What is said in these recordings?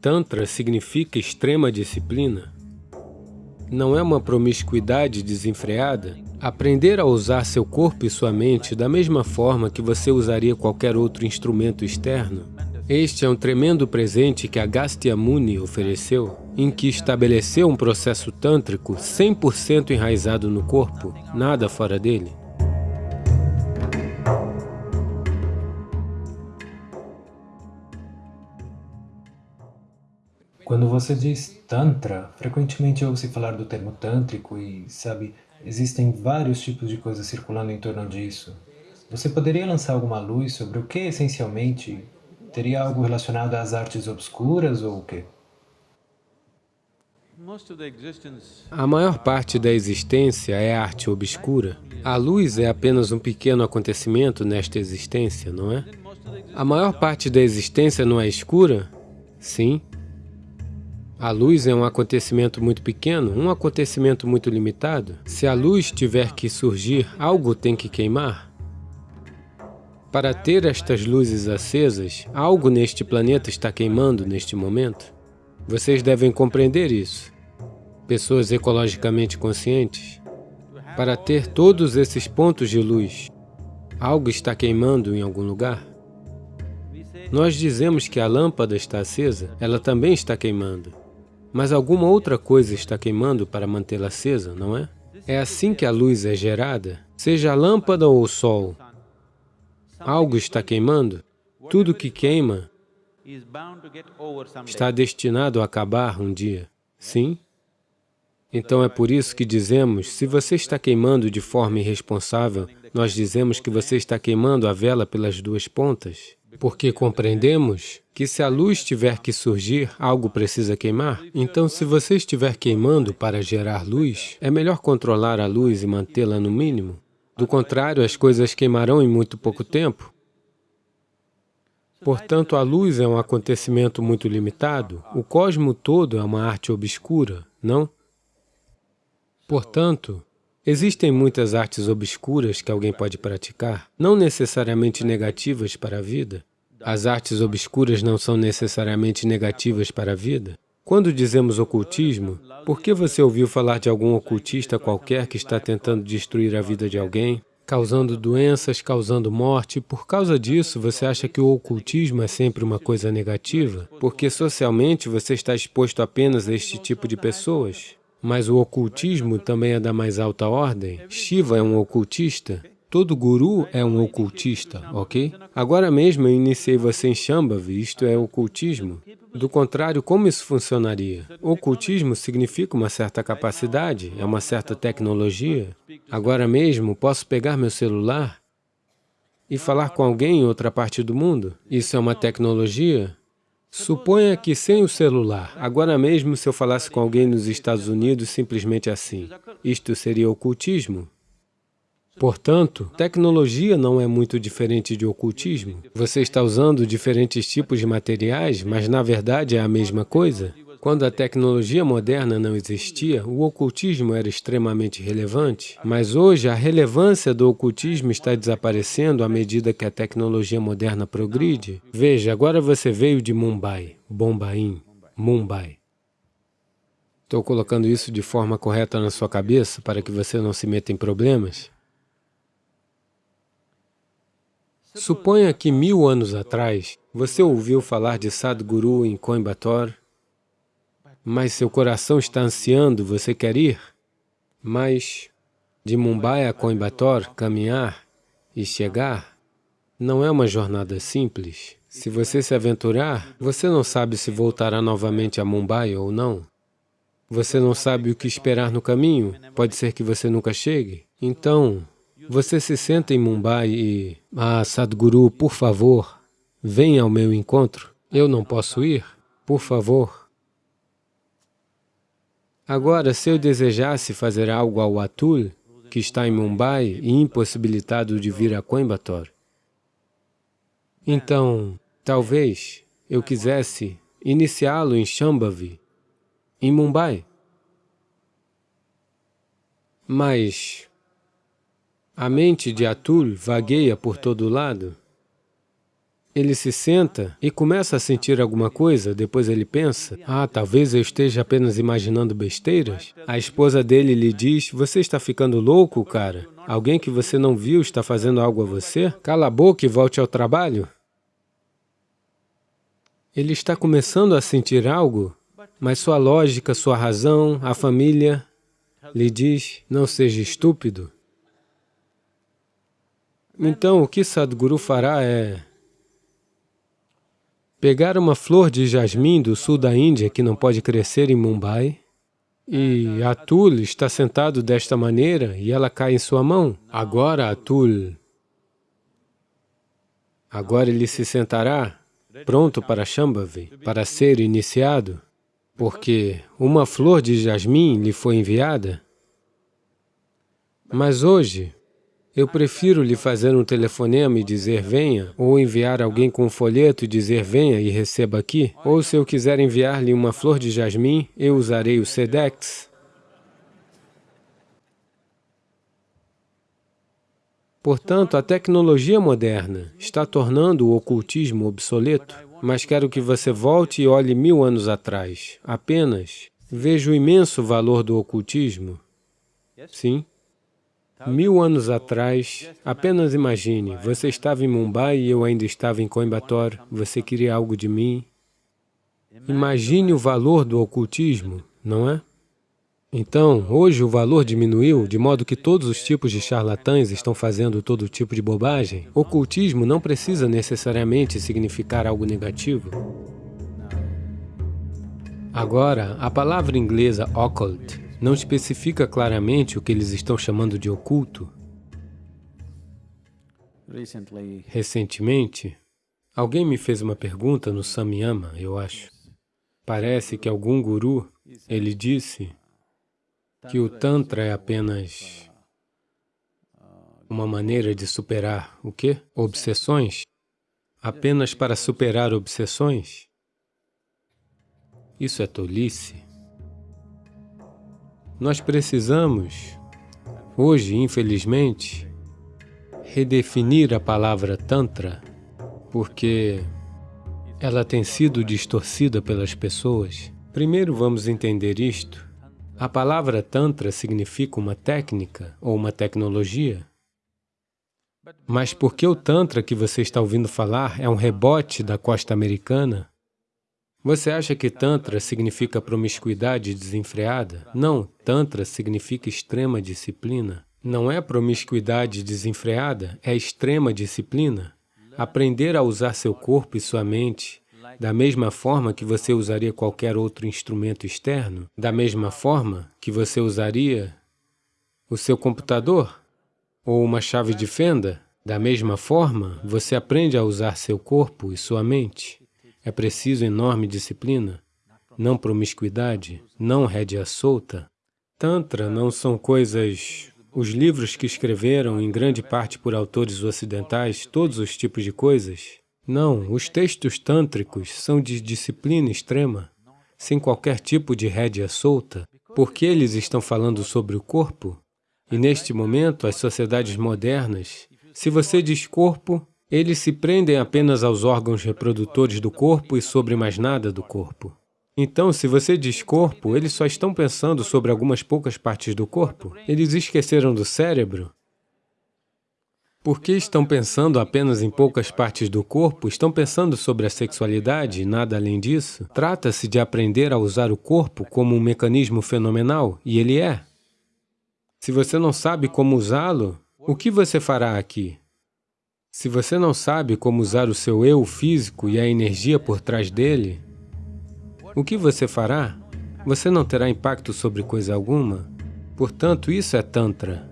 Tantra significa extrema disciplina. Não é uma promiscuidade desenfreada. Aprender a usar seu corpo e sua mente da mesma forma que você usaria qualquer outro instrumento externo. Este é um tremendo presente que Agastya Muni ofereceu, em que estabeleceu um processo tântrico 100% enraizado no corpo, nada fora dele. Quando você diz Tantra, frequentemente ouve-se falar do termo tântrico e, sabe, existem vários tipos de coisas circulando em torno disso. Você poderia lançar alguma luz sobre o que, essencialmente, teria algo relacionado às artes obscuras ou o quê? A maior parte da existência é arte obscura. A luz é apenas um pequeno acontecimento nesta existência, não é? A maior parte da existência não é escura? Sim. A luz é um acontecimento muito pequeno, um acontecimento muito limitado. Se a luz tiver que surgir, algo tem que queimar. Para ter estas luzes acesas, algo neste planeta está queimando neste momento. Vocês devem compreender isso. Pessoas ecologicamente conscientes. Para ter todos esses pontos de luz, algo está queimando em algum lugar. Nós dizemos que a lâmpada está acesa, ela também está queimando. Mas alguma outra coisa está queimando para mantê-la acesa, não é? É assim que a luz é gerada, seja a lâmpada ou o sol. Algo está queimando. Tudo que queima está destinado a acabar um dia. Sim? Então é por isso que dizemos, se você está queimando de forma irresponsável, nós dizemos que você está queimando a vela pelas duas pontas. Porque compreendemos que se a luz tiver que surgir, algo precisa queimar. Então, se você estiver queimando para gerar luz, é melhor controlar a luz e mantê-la no mínimo. Do contrário, as coisas queimarão em muito pouco tempo. Portanto, a luz é um acontecimento muito limitado. O cosmo todo é uma arte obscura, não? Portanto, Existem muitas artes obscuras que alguém pode praticar, não necessariamente negativas para a vida. As artes obscuras não são necessariamente negativas para a vida. Quando dizemos ocultismo, por que você ouviu falar de algum ocultista qualquer que está tentando destruir a vida de alguém, causando doenças, causando morte? Por causa disso, você acha que o ocultismo é sempre uma coisa negativa? Porque socialmente você está exposto apenas a este tipo de pessoas? Mas o ocultismo também é da mais alta ordem. Shiva é um ocultista. Todo guru é um ocultista, ok? Agora mesmo eu iniciei você em Shambhavi, isto é ocultismo. Do contrário, como isso funcionaria? Ocultismo significa uma certa capacidade, é uma certa tecnologia. Agora mesmo, posso pegar meu celular e falar com alguém em outra parte do mundo? Isso é uma tecnologia? Suponha que sem o celular, agora mesmo se eu falasse com alguém nos Estados Unidos simplesmente assim, isto seria ocultismo? Portanto, tecnologia não é muito diferente de ocultismo. Você está usando diferentes tipos de materiais, mas na verdade é a mesma coisa. Quando a tecnologia moderna não existia, o ocultismo era extremamente relevante, mas hoje a relevância do ocultismo está desaparecendo à medida que a tecnologia moderna progride. Veja, agora você veio de Mumbai, Bombaim, Mumbai. Estou colocando isso de forma correta na sua cabeça para que você não se meta em problemas? Suponha que mil anos atrás, você ouviu falar de Sadhguru em Coimbatore, mas seu coração está ansiando, você quer ir? Mas de Mumbai a Coimbatore, caminhar e chegar, não é uma jornada simples. Se você se aventurar, você não sabe se voltará novamente a Mumbai ou não. Você não sabe o que esperar no caminho, pode ser que você nunca chegue. Então, você se senta em Mumbai e... Ah, Sadhguru, por favor, venha ao meu encontro. Eu não posso ir? Por favor. Agora, se eu desejasse fazer algo ao Atul, que está em Mumbai e impossibilitado de vir a Coimbatore, então, talvez eu quisesse iniciá-lo em Shambhavi, em Mumbai. Mas a mente de Atul vagueia por todo lado. Ele se senta e começa a sentir alguma coisa, depois ele pensa, ah, talvez eu esteja apenas imaginando besteiras. A esposa dele lhe diz, você está ficando louco, cara? Alguém que você não viu está fazendo algo a você? Cala a boca e volte ao trabalho. Ele está começando a sentir algo, mas sua lógica, sua razão, a família lhe diz, não seja estúpido. Então, o que Sadhguru fará é pegar uma flor de jasmim do sul da Índia que não pode crescer em Mumbai, e Atul está sentado desta maneira e ela cai em sua mão. Agora Atul, agora ele se sentará pronto para Shambhavi, para ser iniciado, porque uma flor de jasmim lhe foi enviada. Mas hoje, eu prefiro lhe fazer um telefonema e dizer venha, ou enviar alguém com um folheto e dizer venha e receba aqui, ou se eu quiser enviar-lhe uma flor de jasmim, eu usarei o SEDEX. Portanto, a tecnologia moderna está tornando o ocultismo obsoleto, mas quero que você volte e olhe mil anos atrás. Apenas veja o imenso valor do ocultismo. Sim, Mil anos atrás, apenas imagine, você estava em Mumbai e eu ainda estava em Coimbatore, você queria algo de mim. Imagine o valor do ocultismo, não é? Então, hoje o valor diminuiu, de modo que todos os tipos de charlatães estão fazendo todo tipo de bobagem. Ocultismo não precisa necessariamente significar algo negativo. Agora, a palavra inglesa occult não especifica claramente o que eles estão chamando de oculto. Recentemente, alguém me fez uma pergunta no Samyama, eu acho. Parece que algum guru, ele disse que o Tantra é apenas uma maneira de superar o quê? Obsessões? Apenas para superar obsessões? Isso é tolice. Nós precisamos, hoje, infelizmente, redefinir a palavra Tantra, porque ela tem sido distorcida pelas pessoas. Primeiro vamos entender isto. A palavra Tantra significa uma técnica ou uma tecnologia. Mas por que o Tantra que você está ouvindo falar é um rebote da costa americana? Você acha que Tantra significa promiscuidade desenfreada? Não, Tantra significa extrema disciplina. Não é promiscuidade desenfreada, é extrema disciplina. Aprender a usar seu corpo e sua mente da mesma forma que você usaria qualquer outro instrumento externo, da mesma forma que você usaria o seu computador ou uma chave de fenda, da mesma forma você aprende a usar seu corpo e sua mente. É preciso enorme disciplina, não promiscuidade, não rédea solta. Tantra não são coisas... Os livros que escreveram, em grande parte por autores ocidentais, todos os tipos de coisas. Não, os textos tântricos são de disciplina extrema, sem qualquer tipo de rédea solta, porque eles estão falando sobre o corpo. E neste momento, as sociedades modernas, se você diz corpo, eles se prendem apenas aos órgãos reprodutores do corpo e sobre mais nada do corpo. Então, se você diz corpo, eles só estão pensando sobre algumas poucas partes do corpo. Eles esqueceram do cérebro. Porque estão pensando apenas em poucas partes do corpo, estão pensando sobre a sexualidade e nada além disso. Trata-se de aprender a usar o corpo como um mecanismo fenomenal, e ele é. Se você não sabe como usá-lo, o que você fará aqui? Se você não sabe como usar o seu eu físico e a energia por trás dele, o que você fará? Você não terá impacto sobre coisa alguma. Portanto, isso é Tantra.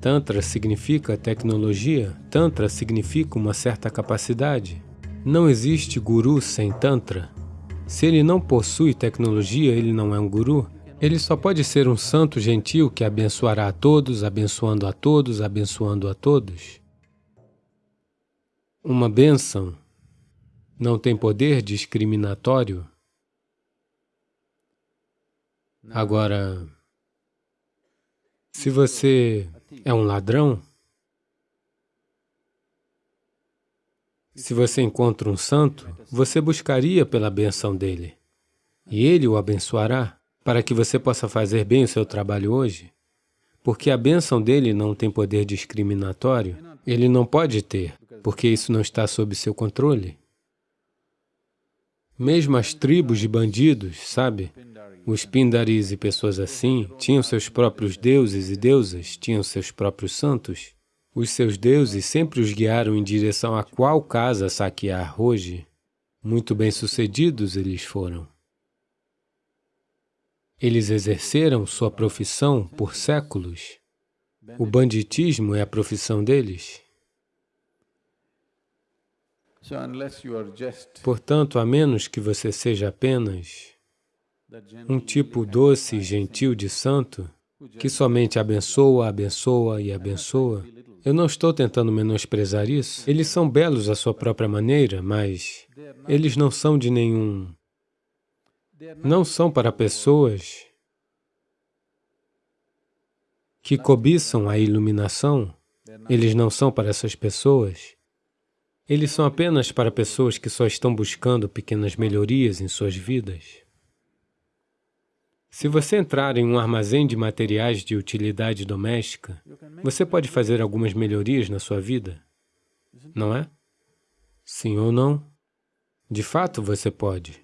Tantra significa tecnologia, Tantra significa uma certa capacidade. Não existe guru sem Tantra. Se ele não possui tecnologia, ele não é um guru. Ele só pode ser um santo gentil que abençoará a todos, abençoando a todos, abençoando a todos. Uma bênção não tem poder discriminatório? Agora, se você é um ladrão, Se você encontra um santo, você buscaria pela benção dele. E ele o abençoará para que você possa fazer bem o seu trabalho hoje. Porque a bênção dele não tem poder discriminatório, ele não pode ter, porque isso não está sob seu controle. Mesmo as tribos de bandidos, sabe? Os pindaris e pessoas assim tinham seus próprios deuses e deusas, tinham seus próprios santos. Os seus deuses sempre os guiaram em direção a qual casa saquear hoje. Muito bem-sucedidos eles foram. Eles exerceram sua profissão por séculos. O banditismo é a profissão deles. Portanto, a menos que você seja apenas um tipo doce e gentil de santo, que somente abençoa, abençoa e abençoa, eu não estou tentando menosprezar isso. Eles são belos à sua própria maneira, mas eles não são de nenhum não são para pessoas que cobiçam a iluminação, eles não são para essas pessoas. Eles são apenas para pessoas que só estão buscando pequenas melhorias em suas vidas. Se você entrar em um armazém de materiais de utilidade doméstica, você pode fazer algumas melhorias na sua vida, não é? Sim ou não? De fato, você pode.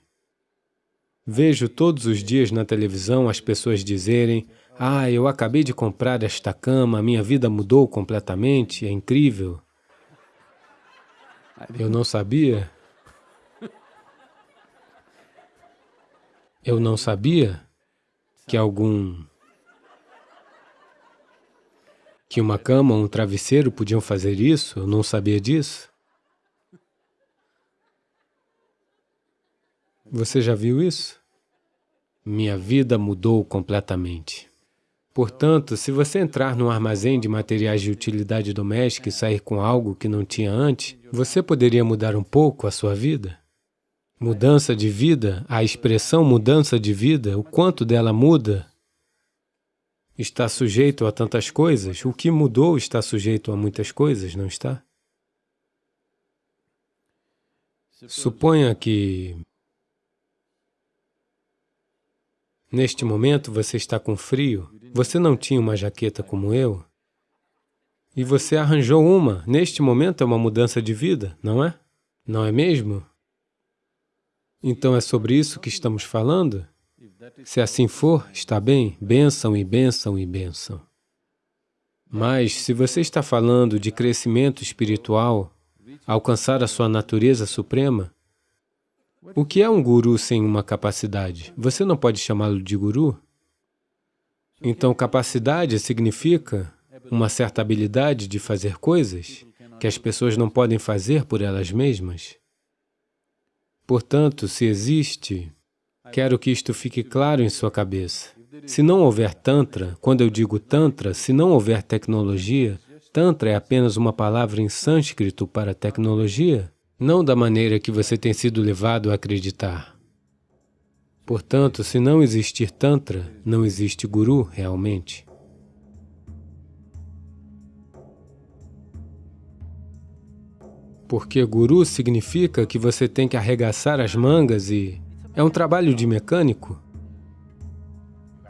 Vejo todos os dias na televisão as pessoas dizerem ah, eu acabei de comprar esta cama, minha vida mudou completamente, é incrível. Eu não sabia. Eu não sabia que algum... que uma cama um travesseiro podiam fazer isso, eu não sabia disso. Você já viu isso? minha vida mudou completamente. Portanto, se você entrar num armazém de materiais de utilidade doméstica e sair com algo que não tinha antes, você poderia mudar um pouco a sua vida? Mudança de vida, a expressão mudança de vida, o quanto dela muda, está sujeito a tantas coisas. O que mudou está sujeito a muitas coisas, não está? Suponha que Neste momento você está com frio, você não tinha uma jaqueta como eu, e você arranjou uma. Neste momento é uma mudança de vida, não é? Não é mesmo? Então é sobre isso que estamos falando? Se assim for, está bem, bênção e bênção e bênção. Mas se você está falando de crescimento espiritual, alcançar a sua natureza suprema, o que é um guru sem uma capacidade? Você não pode chamá-lo de guru? Então, capacidade significa uma certa habilidade de fazer coisas que as pessoas não podem fazer por elas mesmas. Portanto, se existe, quero que isto fique claro em sua cabeça. Se não houver Tantra, quando eu digo Tantra, se não houver tecnologia, Tantra é apenas uma palavra em sânscrito para tecnologia, não da maneira que você tem sido levado a acreditar. Portanto, se não existir Tantra, não existe Guru realmente. Porque Guru significa que você tem que arregaçar as mangas e... É um trabalho de mecânico.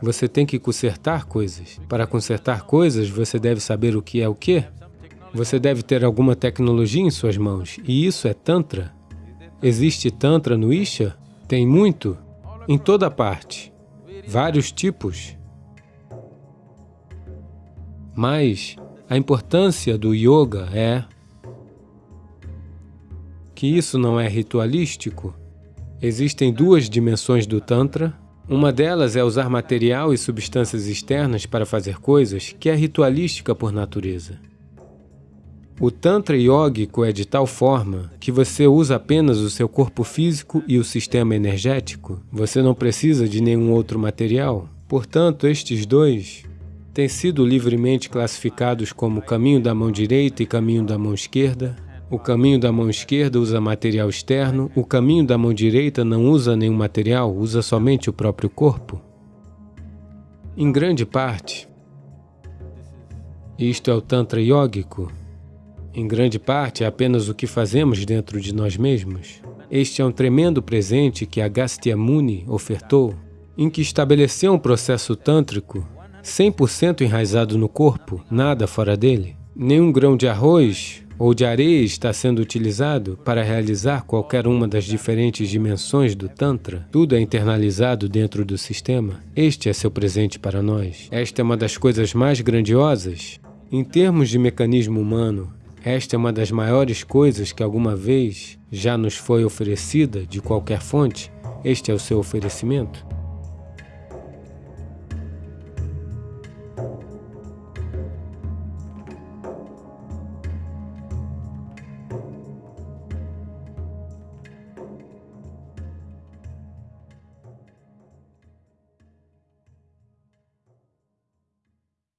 Você tem que consertar coisas. Para consertar coisas, você deve saber o que é o quê? Você deve ter alguma tecnologia em suas mãos, e isso é Tantra. Existe Tantra no Isha? Tem muito, em toda parte, vários tipos. Mas a importância do Yoga é que isso não é ritualístico. Existem duas dimensões do Tantra. Uma delas é usar material e substâncias externas para fazer coisas, que é ritualística por natureza. O Tantra yógico é de tal forma que você usa apenas o seu corpo físico e o sistema energético. Você não precisa de nenhum outro material. Portanto, estes dois têm sido livremente classificados como caminho da mão direita e caminho da mão esquerda. O caminho da mão esquerda usa material externo, o caminho da mão direita não usa nenhum material, usa somente o próprio corpo. Em grande parte, isto é o Tantra yógico, Em grande parte, é apenas o que fazemos dentro de nós mesmos. Este é um tremendo presente que Agastya Muni ofertou, em que estabeleceu um processo tântrico 100% enraizado no corpo, nada fora dele. Nenhum grão de arroz ou de areia está sendo utilizado para realizar qualquer uma das diferentes dimensões do Tantra. Tudo é internalizado dentro do sistema. Este é seu presente para nós. Esta é uma das coisas mais grandiosas. Em termos de mecanismo humano, esta é uma das maiores coisas que alguma vez já nos foi oferecida de qualquer fonte. Este é o seu oferecimento.